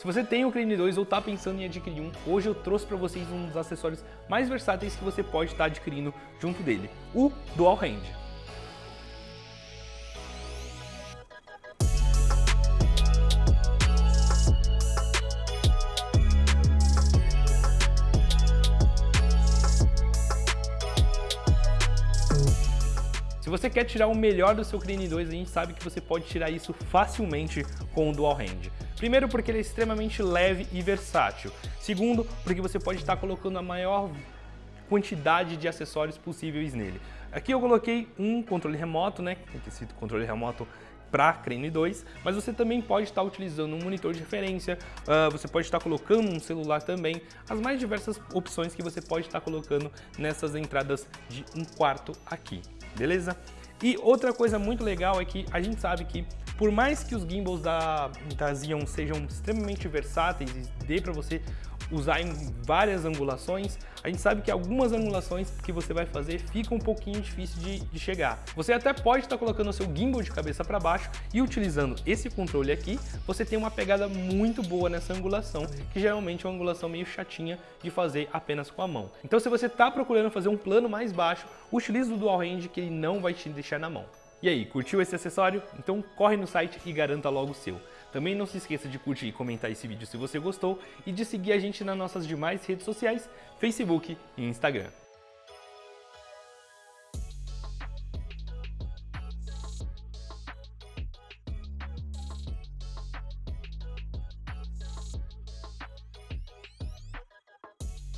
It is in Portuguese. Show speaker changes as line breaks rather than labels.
Se você tem o Crane 2 ou está pensando em adquirir um, hoje eu trouxe para vocês um dos acessórios mais versáteis que você pode estar tá adquirindo junto dele, o Dual Hand. Se você quer tirar o melhor do seu Crane 2, a gente sabe que você pode tirar isso facilmente com o Dual Hand. Primeiro porque ele é extremamente leve e versátil. Segundo, porque você pode estar colocando a maior quantidade de acessórios possíveis nele. Aqui eu coloquei um controle remoto, né, esse controle remoto para Crane 2, mas você também pode estar utilizando um monitor de referência, uh, você pode estar colocando um celular também, as mais diversas opções que você pode estar colocando nessas entradas de um quarto aqui beleza? E outra coisa muito legal é que a gente sabe que por mais que os gimbals da, da sejam extremamente versáteis e dê para você usar em várias angulações, a gente sabe que algumas angulações que você vai fazer fica um pouquinho difícil de, de chegar. Você até pode estar colocando o seu gimbal de cabeça para baixo e utilizando esse controle aqui, você tem uma pegada muito boa nessa angulação, que geralmente é uma angulação meio chatinha de fazer apenas com a mão. Então se você está procurando fazer um plano mais baixo, utilize o Dual Range que ele não vai te deixar na mão. E aí, curtiu esse acessório? Então corre no site e garanta logo o seu. Também não se esqueça de curtir e comentar esse vídeo se você gostou e de seguir a gente nas nossas demais redes sociais, Facebook e Instagram.